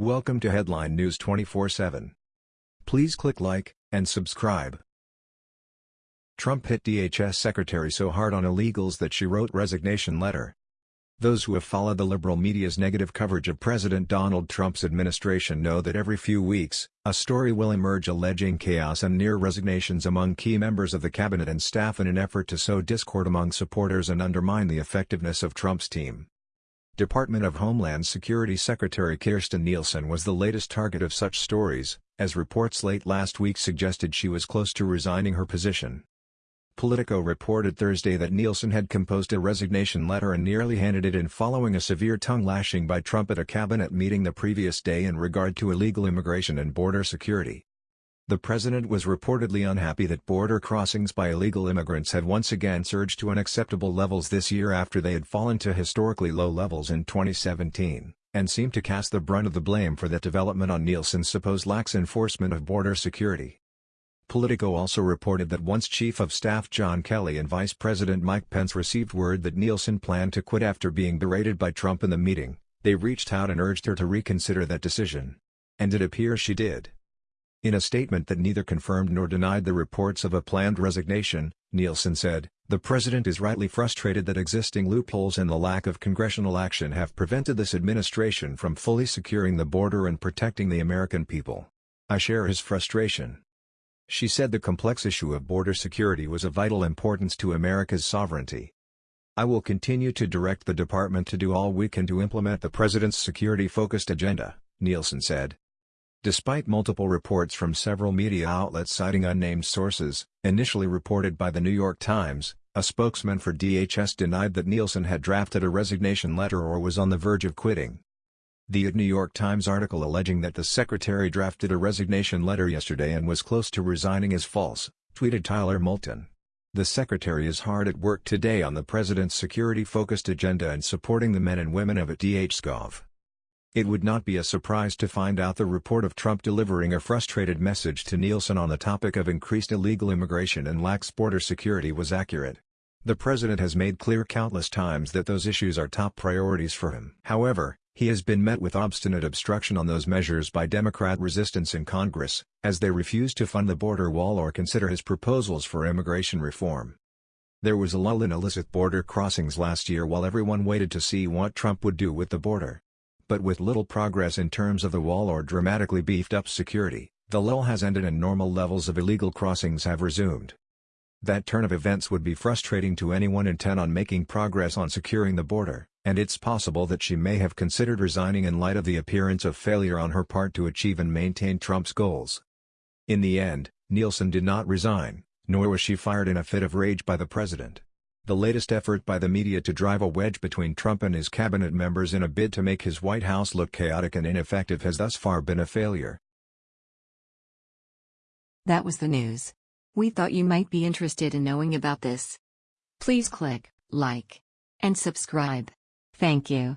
Welcome to Headline News 24/7. Please click like and subscribe. Trump hit DHS secretary so hard on illegals that she wrote resignation letter. Those who have followed the liberal media's negative coverage of President Donald Trump's administration know that every few weeks, a story will emerge alleging chaos and near resignations among key members of the cabinet and staff in an effort to sow discord among supporters and undermine the effectiveness of Trump's team. Department of Homeland Security Secretary Kirstjen Nielsen was the latest target of such stories, as reports late last week suggested she was close to resigning her position. Politico reported Thursday that Nielsen had composed a resignation letter and nearly handed it in following a severe tongue-lashing by Trump at a cabinet meeting the previous day in regard to illegal immigration and border security. The president was reportedly unhappy that border crossings by illegal immigrants had once again surged to unacceptable levels this year after they had fallen to historically low levels in 2017, and seemed to cast the brunt of the blame for that development on Nielsen's supposed lax enforcement of border security. Politico also reported that once Chief of Staff John Kelly and Vice President Mike Pence received word that Nielsen planned to quit after being berated by Trump in the meeting, they reached out and urged her to reconsider that decision. And it appears she did. In a statement that neither confirmed nor denied the reports of a planned resignation, Nielsen said, The president is rightly frustrated that existing loopholes and the lack of congressional action have prevented this administration from fully securing the border and protecting the American people. I share his frustration. She said the complex issue of border security was of vital importance to America's sovereignty. I will continue to direct the department to do all we can to implement the president's security-focused agenda, Nielsen said. Despite multiple reports from several media outlets citing unnamed sources, initially reported by the New York Times, a spokesman for DHS denied that Nielsen had drafted a resignation letter or was on the verge of quitting. The New York Times article alleging that the secretary drafted a resignation letter yesterday and was close to resigning is false, tweeted Tyler Houlton. The secretary is hard at work today on the president's security-focused agenda and supporting the men and women of it DHSgov. It would not be a surprise to find out the report of Trump delivering a frustrated message to Nielsen on the topic of increased illegal immigration and lax border security was accurate. The president has made clear countless times that those issues are top priorities for him. However, he has been met with obstinate obstruction on those measures by Democrat resistance in Congress, as they refuse to fund the border wall or consider his proposals for immigration reform. There was a lull in illicit border crossings last year while everyone waited to see what Trump would do with the border. But with little progress in terms of the wall or dramatically beefed up security, the lull has ended and normal levels of illegal crossings have resumed. That turn of events would be frustrating to anyone intent on making progress on securing the border, and it's possible that she may have considered resigning in light of the appearance of failure on her part to achieve and maintain Trump's goals. In the end, Nielsen did not resign, nor was she fired in a fit of rage by the president. The latest effort by the media to drive a wedge between Trump and his cabinet members in a bid to make his White House look chaotic and ineffective has thus far been a failure. That was the news. We thought you might be interested in knowing about this. Please click like and subscribe. Thank you.